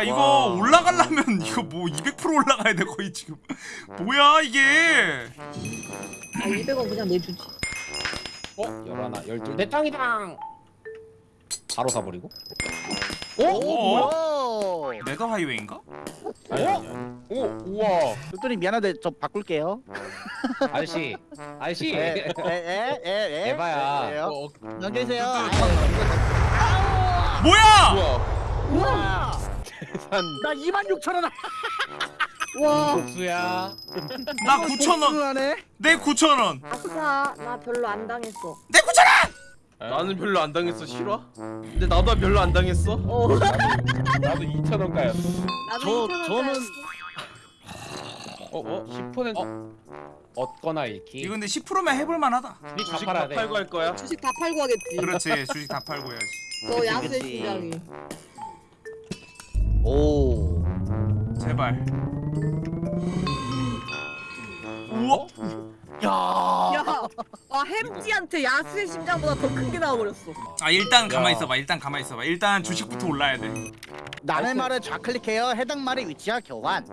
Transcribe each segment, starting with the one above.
야 이거 와. 올라가려면 이거 뭐 200% 올라가야 돼 거의 지금 뭐야 이게 아 200원 그냥 내주지 어? 열하나 열둘 내 땅이당 바로 사버리고 오, 어? 뭐야? 네더 하이웨이인가? 아니 아니 아니 오 우와 똘똘이 미안한데 저 바꿀게요. 아저씨 아저씨 에에에에 에바야. 어, 안녕히 계세요. 뭐야 우와. 우와. 산. 나 2만 6천 원. 와 복수야 나 9천원 하네. 내 9천 원 아싸 나 별로 안 당했어 내 9천 원 나는 별로 안 당했어 싫어? 근데 나도 별로 안 당했어. 어 나도 2천원 가였어 나도 저 2,000원 저는 어? 어? 10% 얻거나 잃기 이거 근데 10%면 해볼만 하다 주식 다 주식 다돼 팔고 할 거야. 주식 다 팔고 하겠지 그렇지 주식 다 팔고 해야지 저 야수의. 심장이 오. 제발 우와 야. 야, 아 햄찌한테 야수의 심장보다 더 큰 게 나와버렸어. 아 일단 가만히 야. 있어봐 일단 가만히 있어봐 일단 주식부터 올라야 돼 남의 말을 좌클릭해요. 해당 말의 위치와 교환.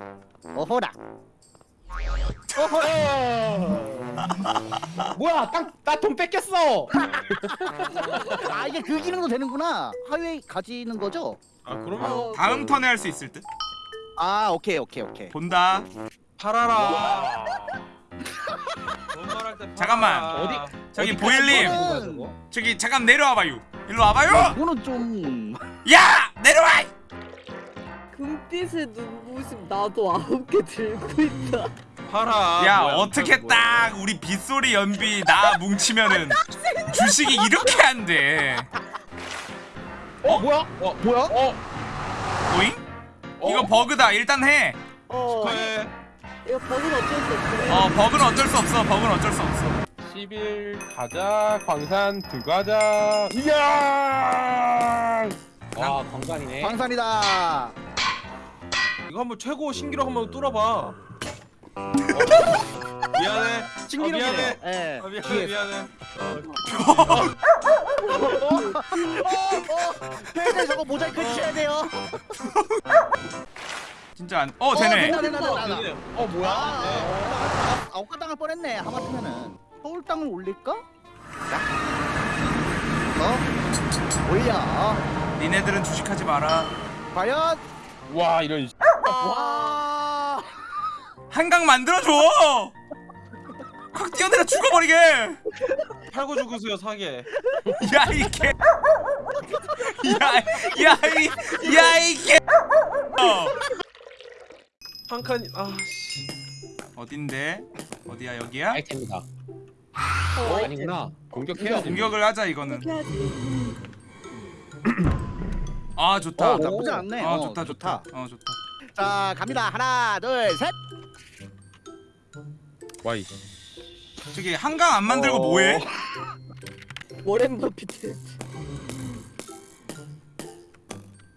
어허라. 뭐야 땅나돈 뺏겼어 아 이게 그 기능도 되는구나. 하웨이 가지는 거죠? 아 그러면 어, 다음 턴에 할 수 있을 듯 아 오케이 오케이 오케이. 본다 팔아라. 말할 때. 잠깐만. 어디? 저기 보일님? 저기 잠깐 내려와봐요 일로 와봐요 이거는 좀. 야 내려와 금빛의 눈부심 나도 아홉 개 들고 있다. 팔아. 야 뭐야, 어떻게 팔고 딱 우리 빗소리 연비 나 뭉치면은 주식이 이렇게 안돼 어 뭐야? 어 뭐야? 어. 오잉? 이거 버그다 일단 해 어, 축하해. 이거 버그는 어쩔 수 없어. 어 버그는 어쩔 수 없어 버그는 어쩔 수 없어 10일 가자 광산 들어가자 이야 와 광산이네 광산이다. 이거 한번 최고 신기록 한번 뚫어봐. 어. 미안해. 신기록이네요. 아, 미안해. 예. 아, 미안해. 미안해. 팬들 저거 모자이크 해주셔야 돼요. 진짜 안.. 어 되네 된다 된다 된다. 되네. 어 뭐야? 아, 아웃가 당할 뻔했네. 하마터면은 서울 땅을 올릴까? 자. 어? 올려. 니네들은 주식하지 마라 과연 와 이런 와. 한강 만들어줘 확 뛰어내려 죽어버리게 팔고 죽으세요 사게. 야이 개 야야이 야이개 어. 한 칸. 아 씨. 어딘데 어디야 여기야 아이템이다 어, 아니구나 공격해야 돼 공격을 하자 이거는. 아 좋다 어, 나쁘지 않네. 아 어, 좋다 좋다 좋다. 어 좋다 자 갑니다. 하나 둘 셋. 와이 저기 한강 안 만들고 어. 뭐해 워렌 버핏.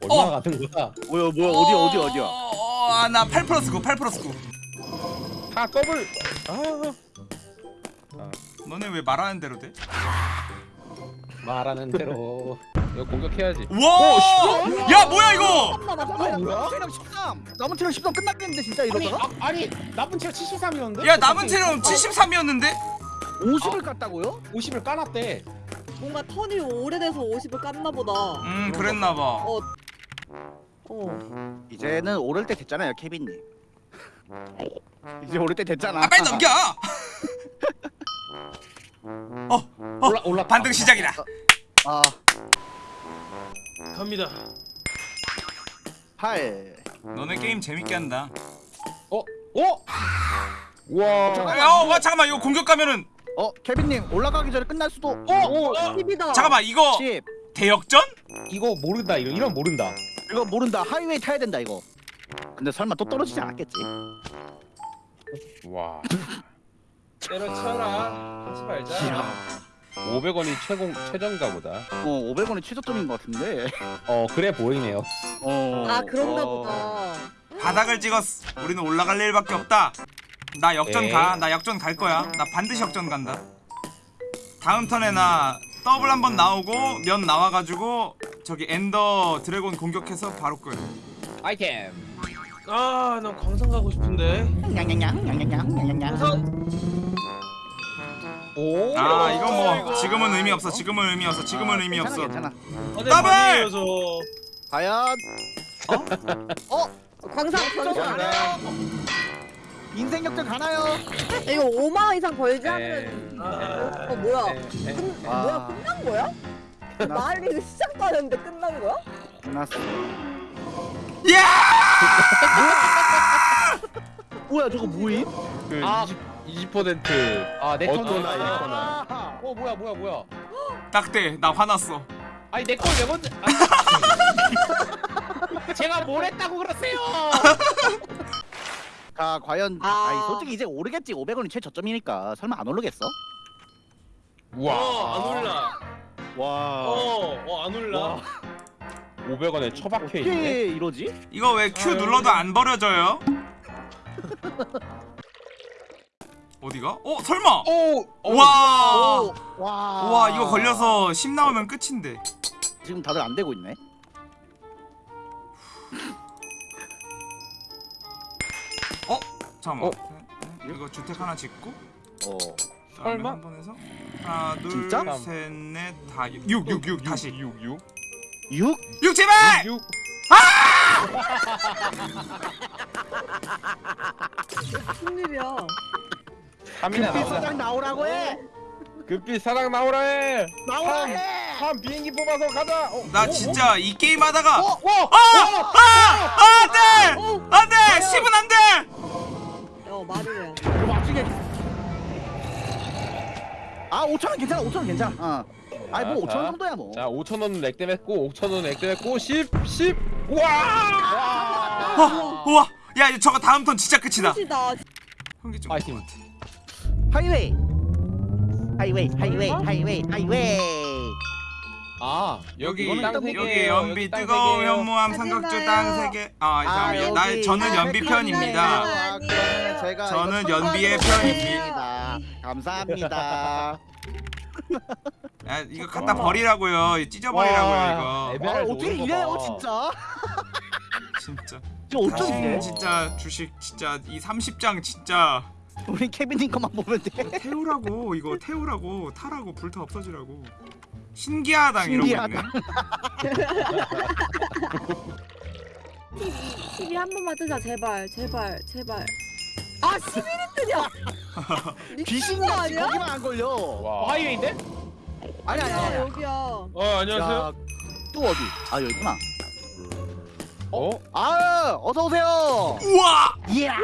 얼마나 어. 같은 거야 뭐야 뭐야 어디 어디 어디야? 어나8 플러스 9 8 플러스 9하 더블 아 너네 왜 말하는 대로 돼? 말하는 대로 이거 공격해야지 와! 야 뭐야 이거? 뭐야? 체력 13. 남은 체력 13 끝났겠는데 진짜 아니 이러다가 아, 아니 남은 체력 73이었는데? 야 남은 체력 73이었는데? 50을 깠다고요? 50을 까놨대 뭔가 턴이 오래돼서 50을 깠나 보다. 음 그랬나 봐 어. 어. 이제는 오를 때 됐잖아요, 케빈님. 이제 오를 때 됐잖아. 아 빨리 넘겨! 어! 어! 올라 올라 반등 시작이다 아, 갑니다. 8. 너네 게임 재밌게 한다 어? 어? 우와 야, 어, 와 잠깐만 이거 공격 가면은 어, 케빈 님 올라가기 전에 끝날 수도. 어? 어? 10이다. 잠깐만 이거 10. 대역전? 이거 모른다 이런 이런 모른다 이거 모른다. 하이웨이 타야 된다 이거. 근데 설마 또 떨어지지 않았겠지? 와 때려쳐라. 하지 말자. 500원이 최공 최저인가 보다 어, 500원이 최저점인 것 같은데. 어 그래 보이네요 어. 아 그런가 어. 보다. 바닥을 찍었어 우리는 올라갈 일밖에 없다 나 역전 에이. 가 나 역전 갈 거야 나 반드시 역전 간다 다음 턴에 나 더블 한 번 나오고 면 나와가지고 저기 Ender Dragon 공격해서 바로 끌 아이템. 아 난 광산 가고 싶은데 냥냥냥 냥냥냥 냥냥냥. 오. 아 이건 뭐. 지금은 의미 없어 지금은 의미 없어 지금은 의미 없어 괜찮아. 아, 더블! 더블! 저 과연 광상 광상. 인생 역전 가나요? 이거 5만 원 이상 벌지 네. 않으면 아, 어 뭐야? 에, 에. 끝, 와. 뭐야 끝난 거야? 리그 시작도 안 했는데 끝난 거야? 끝났어. 야 뭐야 저거 뭐임? 그 아. 20, 20% 아, 내 어떤 턴. 아이콘아. 어, 뭐야, 뭐야, 뭐야. 딱대 나 화났어 아니, 내 걸 왜 먼저. 아. 제가 뭘 했다고 그러세요? 자 과연 아. 아. 니 솔직히 이제 오르겠지 500원이 최저점이니까 설마 안 오르겠어? 어, 안 올라 와 어, 어, 안 올라 와. 500원에 처박혀 있네. 어떻게 이러지? 이거 왜 Q 아, 눌러도. 안 버려져요? 어디가? 어 설마 오! 와 오, 와. 와 이거 걸려서 10 나오면 끝인데 지금 다들 안 되고 있네. 잠깐만 어? 네, 이거 주택 하나 짓고 어. 설마? 한번 해서 하나? 둘셋넷다 6 6 6 다시 6, 6. 6? 6 제발 6. 무슨 일이야? 3이나 나오자. 사장 나오라고 해. 급빛 사랑 나오라 해. 나오라 삼. 해. 한 비행기 뽑아서 가자. 어, 나 어, 진짜 이 게임 하다가 어? 아! 아! 안 돼! 안 돼! 10은 안 돼! 어 말이래. 이거 맞추게. 아 5천 원 괜찮아 5천 원 괜찮아. 어. 아니 뭐 자, 5천 원 정도야 뭐. 자, 5천 원은 액땜했고 5천 원은 액땜했고 10, 10. 와! 와! 우와! 야 저거 다음 턴 진짜 끝이다 끝이다. 형기 좀 파이팅. 하이웨이. 하이웨이 하이웨이 하이웨이 하이웨이. 아, 여기 이거는 땅세 여기. 연비 여기 뜨거운. 현무암 마요. 땅세 개. 아, 아, 잠깐만요. 나 여기. 저는 연비 아, 편입니다. 아, 그러면 제가 저는 이거 연비의 편입니다. 감사합니다. 야, 이거 갖다 버리라고요. 이거 찢어버리라고요 이거. 와 에메랄드 어떻게 오는 거 이래요 봐. 진짜? 진짜. 어쩜 당신 이래? 진짜 주식 진짜 이 30장 진짜 우리 케빈님 것만 보면 돼. 태우라고 이거 태우라고 타라고 불타 없어지라고. 신기하당 이러고 있네. 신기하다. 12한 번만 뜨자 제발 제발 제발. 아 11위 뜨냐? 귀신이 거 아니야? 거기만 안 걸려. 와. 하이웨이인데? 아니 아니 아 아니. 여기야. 어 안녕하세요 야, 또 어디? 아 여기구나. 어? 아 어서 오세요. 우와! 이야.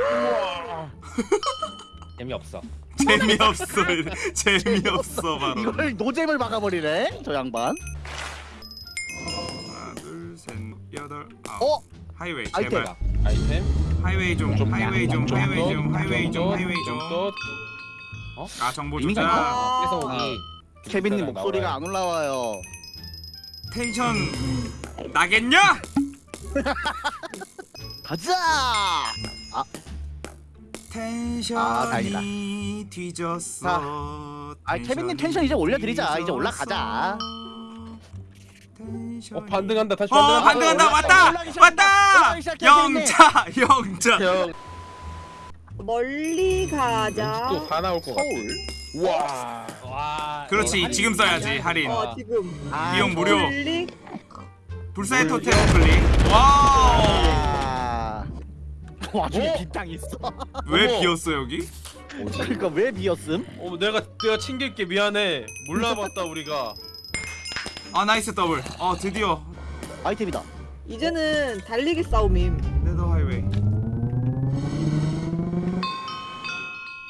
재미없어. 재미없어. 재미없어 바로. 이걸 노잼을 막아버리네 저 양반. 하나, 둘, 셋, 여덟, 아홉. 어? 하이웨이 아이템. 제발. 아이템. 하이웨이 좀, 좀 하이웨이 좀, 좀 하이웨이 또, 좀, 하이웨이 좀, 하이웨이 좀. 또. 아 정보 이미 조작. 아. 오기. 케빈님. 목소리가 안 올라와요. 텐션 나겠냐? 가자. 아 텐션이 다행이다. 뒤졌어. 아, 케빈님 텐션 이제 올려드리자. 이제 올라가자. 어, 반등한다. 다시 어 반등한다. 반등한다 왔다. 왔다 영자 영자 형 멀리 가자. 또다 나올 것 같아. 서울. 와. 와. 그렇지 이거 지금 써야지 할인 어 지금. 아, 이용 무료 멀리 불사의 토템 클릭 와우 아. 와중에 어? 빈땅 있어. 왜. 비었어 여기? 그러니까 왜 비었음? 어, 내가 내가 챙길게 미안해 몰라봤다 우리가 아 nice 더블 어 드디어 아이템이다. 이제는 달리기 싸움임. Nether 하이웨이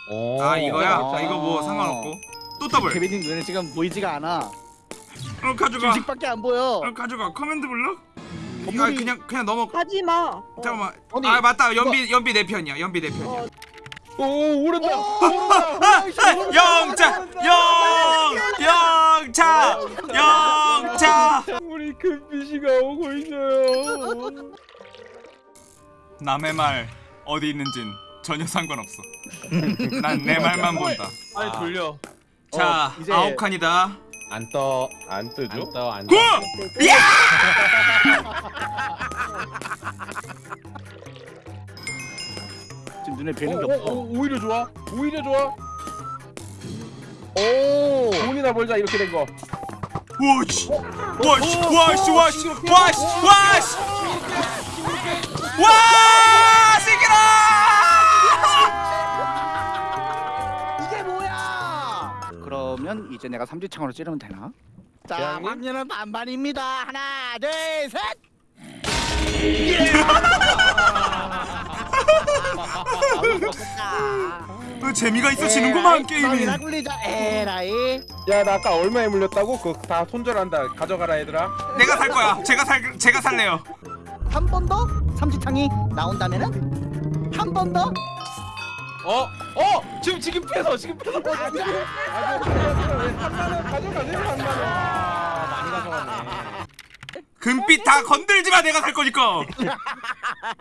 오. 아 이거야? 아. 자 이거 뭐 상관없고 또 더블 케빈님 눈에 지금 보이지가 않아. 어 가져가 주식밖에 안 보여. 어 가져가 command block? 아 건물이- 그냥 그냥 넘어 하지 마. 어. 잠깐만 아니, 아 맞다 연비 연비 내 편이야 연비 내 편이야 어. 오, 오른다. 영자 영 영차 영차 우리 금빛이가 오고 있어요. 남의 말 어디 있는진 전혀 상관없어 난 내 말만 본다 아니 돌려 자 어, 아홉 칸이다 안 떠. 안 뜨죠? 안 떠. 안 야! 지금 눈에 오, 뵈는 게 오, 없어. 오, 오히려 좋아. 오히려 좋아. 오. 돈이나 벌자 이렇게 된 거. 와씨 와씨 와씨 와씨 와씨 와씨 와새 이제 내가 삼지창으로 찌르면 되나? 자? 방면은 반반입니다. 하나, 둘, 셋. 어, 재미가 있어지는구만 게임이 나 굴리자. 에라이. 야, 나 아까 얼마에 물렸다고? 그거 다 손절한다. 가져가라 얘들아. 내가 살 거야 제가 살 제가 살래요 한 번 더 삼지창이 나온다면은 한 번 더. 어? 어? 지금 지금 빼서 지금 빼서 아, 왜 3만 원 가져가세요. 3만 원. 아, 많이 가져가네. 금빛 다 건들지 마 내가 살 거니까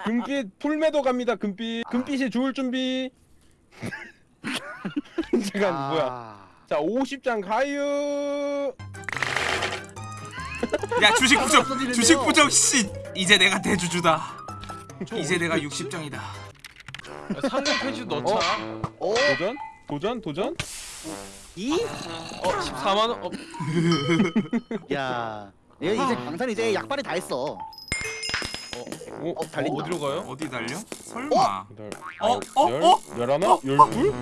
금빛 풀매도 갑니다. 금빛. 금빛이 죽을 준비. 잠깐 뭐야? 자, 50장 가유. 야 주식 부정 주식 부정 씨 이제 내가 대주주다 이제 내가 60장이다 상금 페이지 넣자 오, 도전? 도전? 도전? 이. 어 14만 원? 어, 야. 얘 이제 강산 이제 약발이 다 했어. 오, 어, 달린다. 어디로 가요? 어디 달려? 설마 여덟, 어? 열, 어? 어? 열하나? 열둘?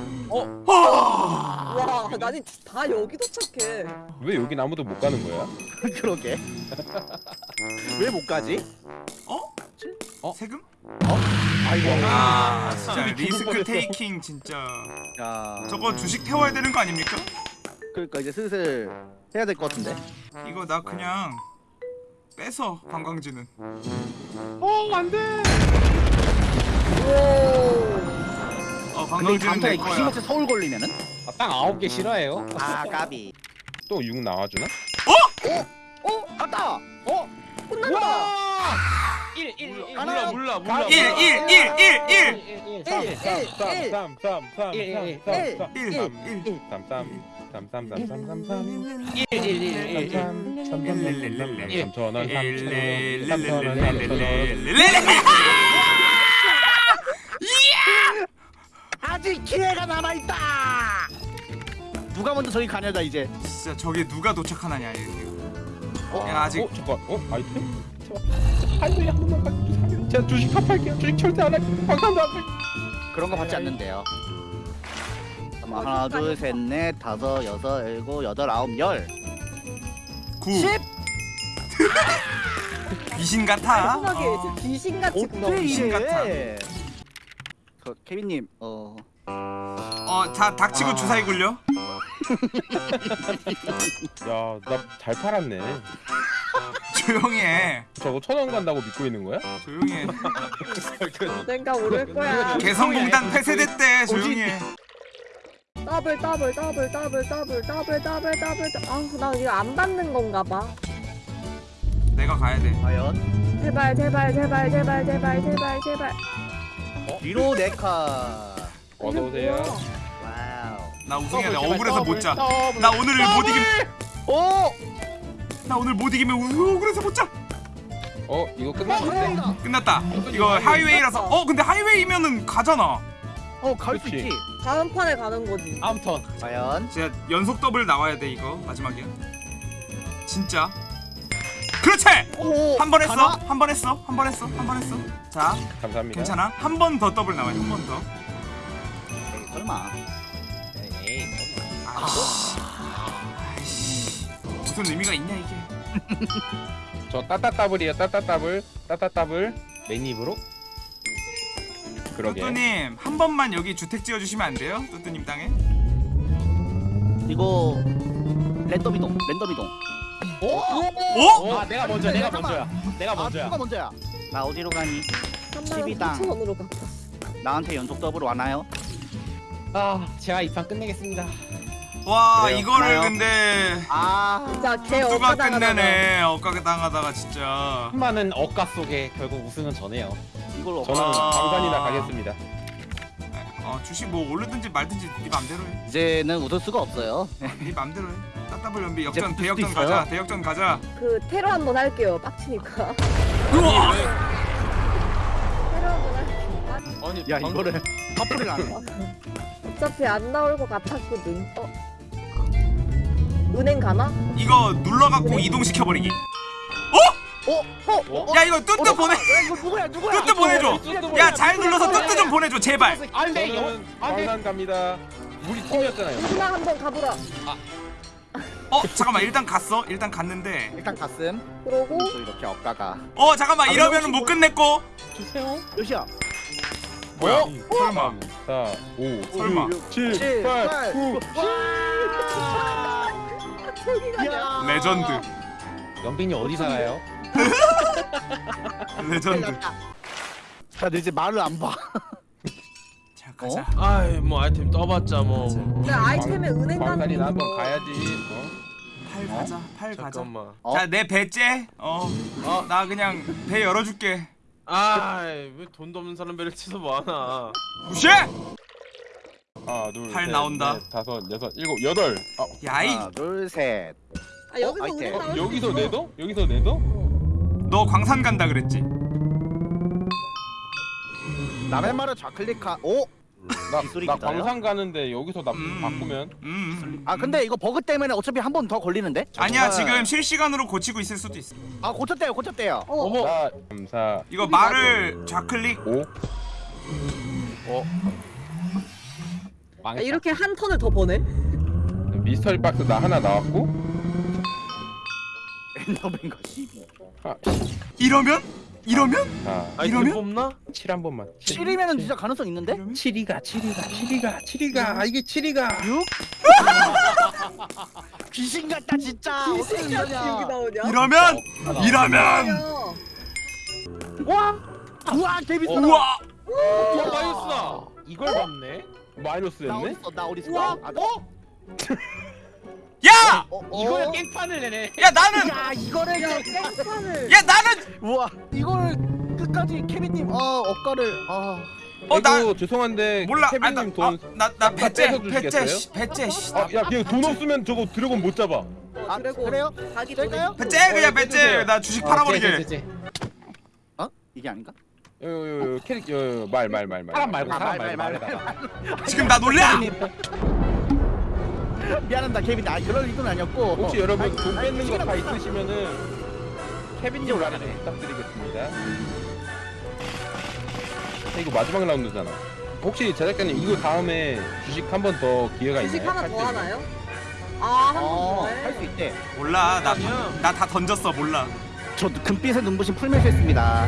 와 나니 다 여기 도착해. 왜 여긴 아무도 못 가는 거야? 그러게. 왜 못 가지? 어? 어? 세금? 아이고. 아 진짜 죽을 리스크. 테이킹 진짜 야. 저거 주식 태워야 되는 거 아닙니까? 그러니까 이제 슬슬 해야 될 것 같은데. 이거 나 그냥 빼서 관광지는 어, 안 돼. 어 근데 이 관광지는 내 거야 귀신같이 서울 걸리면은? 아, 땅 아홉 개 싫어해요? 아 까비. 또 6 나와주나? 어? 갔다. 혼난다. 1 1 1 몰라 몰라 몰라 1 1 1 1 1 아직 기회가 남아있다 누가 먼저 저기 가냐다 이제 진짜 저게 누가 도착하느냐 이게 어? 아직 어? 잠깐 어? 아이템? 할머니 한 번만 가주세요. 제가 주식 탑할게요. 주식 절대 안 할게요. 방탄도 안 할게요. 그런 거 받지 않는데요. 잠깐만, 하나, 둘, 셋, 넷, 다섯, 여섯, 일곱, 여덟, 아홉, 열, 9 십. 귀신 같아 어. 진짜 귀신같이 굴러. 귀신? 같아. 그 케빈님, 어, 어, 다 닥치고 아. 주사위 굴려 야, 나 잘 팔았네. 조용히 해 저거 천원 간다고 믿고 있는 거야? 조용히 해 내가 오를 거야. 개성공단 폐쇄됐대 조용히 해 더블 더블 더블 더블 더블 더블 더블 더블. 아나 이거 안 받는 건가 봐. 내가 가야 돼 과연 제발 제발 제발 제발 제발 제발 제발. 뒤로 네 칸. 어서 오세요. 와우. 나 우승해야 돼 억울해서 못자 더블. 나 오늘 못 이기면 오, 나 오늘 못 이기면 우- 억울해서 못 자 어, 이거 끝났는데? 하이웨이다. 끝났다 이거 하이웨이라서 어 근데 하이웨이면은 가잖아 어, 갈 수. 있지. 다음 판에 가는 거지. 다음 턴. 과연 진짜 연속 더블 나와야 돼 이거 마지막이야 진짜 그렇지 오, 한번 했어? 한 번 했어 한 번 했어 한 번 했어 자 감사합니다. 괜찮아 한 번 더 더블 나와야 한 번더 에이, 설마. 에이, 아이씨 아이씨 무슨 의미가 있냐 이게 저 따따따블이에요. 따따따블. 따따따블. 맨입으로. 그러게. 뚜뚜님 한 번만 여기 주택 지어주시면 안 돼요? 뚜뚜님 땅에 이거 랜덤 이동, 랜덤 이동. 어? 아, 내가 먼저, 내가 잠깐만. 먼저야. 내가 아, 먼저야. 누가 먼저야? 나 어디로 가니? 3만 12 당. 4천 원으로 갚았어. 나한테 연속 더블 와나요? 아, 제가 이판 끝내겠습니다. 와 그래요. 이거를 가요. 근데 아, 진짜 개 누가 억까당하다가. 끝내네 엇가게 당하다가 진짜 수많은 억가 속에 결국 우승은 저네요. 이걸 저는 아. 방산이나 가겠습니다. 어 주식 뭐 오르든지 말든지 네 맘대로 해. 이제는 웃을 수가 없어요. 네 맘대로 해. 따따블 연비 역전 대역전. 가자. 대역전 가자. 그 테러 한 번 할게요. 빡치니까. 우와! 테러 한 번 할게요. 아니 야 방금- 이거를 안 해. 어차피 안 나올 것 같았거든. 어? 은행 가나? 이거 눌러갖고 이동시켜 버리기. 어? 어? 야 이거 뚜뚜 보내. 야 이거 누구야 누구야? 뚜뚜 보내줘. 야 잘 눌러서 뚜뚜 좀 보내줘 제발. 안돼 광산 갑니다. 우리 팀이었잖아요. 누나 한번 가보라. 어 잠깐만 일단 갔어. 일단 갔는데. 일단 가슴. 그러고 또 이렇게 엇가가. 어 잠깐만 이러면은 못 끝냈고. 주세요 몇이야? 뭐야? 설마. 4, 5, 설마. 7, 7, 8, 8, 9. 저기가 야. 레전드. 연빈이 어디 살아요? 레전드. 자, 너 이제 말을 안 봐. 자 가자. 아이 뭐 아이템 떠봤자 뭐 근데 아이템에 은행 가는 게 나도 있어. 가야지. 어? 팔 가자. 팔 가자. 잠깐만 어? 자내 배째. 어. 어. 나 그냥 배 열어줄게. 아왜 돈도 없는 사람 배를 치서 뭐하나 무시해. 하나, 둘, 팔 셋, 나온다. 넷, 다섯, 여섯, 일곱, 여덟. 아, 야이. 하나, 둘, 셋. 아 여기서 어, 은행 아이템. 나올 어, 수 여기서 있어. 내도? 여기서 내도? 너 광산 간다 그랬지? 남의 말을 좌클릭하. 오. 나, 기술이 나 기다려? 광산 가는데 여기서 나 음. 바꾸면 음. 아 근데 이거 버그 때문에 어차피 한 번 더 걸리는데? 아니야. 지금 실시간으로 고치고 있을 수도 있어. 아 고쳤대요 고쳤대요. 어, 어머 4, 3, 4, 이거 말을 좌클릭. 5. 아, 망했다 이렇게 한 턴을 더 버네? 미스터리 박스 나 하나 나왔고 엔더맨과 12. 이러면? 이러면? 자, 아이템 이러면? 뽑나? 7 한 번만. 7이면은 진짜 가능성 있는데? 이러면? 7이가 7이가 7이가 7이가 아 이게 7이가 6? 귀신 같다 진짜. 어떻게 여기 이러냐? 나오냐? 이러면? 이러면? 야, 와. 우와 재밌어. 우와! 어 마이너스다 이걸 봤네 나 마이너스였네? 어딨어 나 어딨어? 우와. 아, 야! 어, 어. 이거를 깽판을 내네 야 나는! 야 이거를 깽판을 야 나는! 우와 이걸 끝까지 케빈님 어 억가를 아 어, 나- 죄송한데 몰라. 아, 나, 케빈님 돈. 아, 나, 나 배째, 배째? 씨, 배째, 씨. 아, 야, 그냥 돈 없으면 저거 드래곤 못 잡아. 아, 드래곤. 그래요? 자기 될까요? 배째 그냥 어, 배째. 나 주식 어, 팔아버리게. 쟤. 어? 이게 아닌가? 요, 요, 요, 캐릭, 요, 요, 말, 말, 말, 말. 사람 말고 아, 사람 말, 말고 말, 지금 나 놀래? 미안합니다 케빈 아 그럴 의도는 아니었고 혹시 어. 여러분 돈 뺏는 거 다. 있으시면은 케빈님 라인 올라가네. 부탁드리겠습니다. 이거 마지막 라운드잖아. 혹시 제작자님 이거 다음에 주식 한 번 더 기회가 주식 있나요? 하나 할수 더? 하나요? 아, 한번 어, 더 해. 할수 있대 몰라. 나. 나다 던졌어. 몰라. 저 금빛의 눈부신 풀매수 했습니다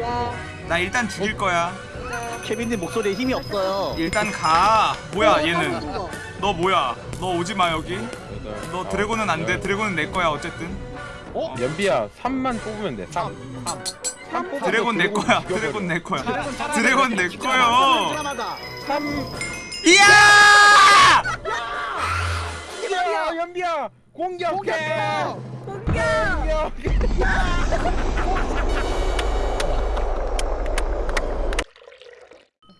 와, 나 일단 죽일 거야. 케빈님 목소리에 힘이 없어요 일단 가. 뭐야 어, 얘는? 너 뭐야? 너 오지 마 여기. 여덟, 너 드래곤은 안 돼. 열. 드래곤은 내 거야 어쨌든. 어? 연비야 3만 뽑으면 돼. 3. 3 뽑아서 드래곤 내 거야. 드래곤 내 거야. 드래곤 내 거요. 사람마다 3. 이야! 연비야, 연비야. 공격해. 공격해 공격!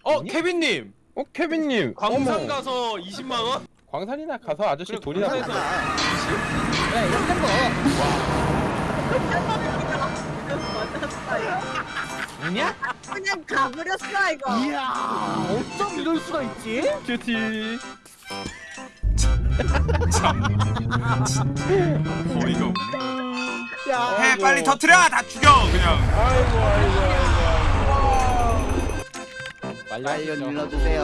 어 케빈님 어, 케빈님. 광산 어머. 가서 20만 원? 광산이나 가서 아저씨 그래, 돈이나 광산에서-. 야 이런 거 아니야? 그냥 가버렸어 이거. 이야 어쩜 이럴 수가 있지? 큐티. 어이가 없네. 야 해 빨리 터트려. 다 죽여 그냥. 아이고, 아이고, 아이고. 빨리 말려 눌러주세요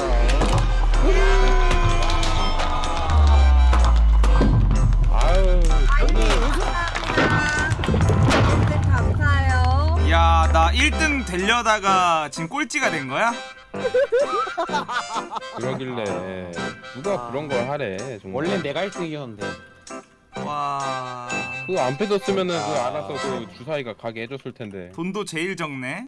아유, 네, 감사해요. 야, 나 1등 되려다가 지금 꼴찌가 된 거야? 그러길래 누가 그런 걸 하래 정말 원래 내가 1등이었는데 와. 그거 안 빼줬으면은 그 알아서 그 주사위가 가게 해줬을 텐데 돈도 제일 적네.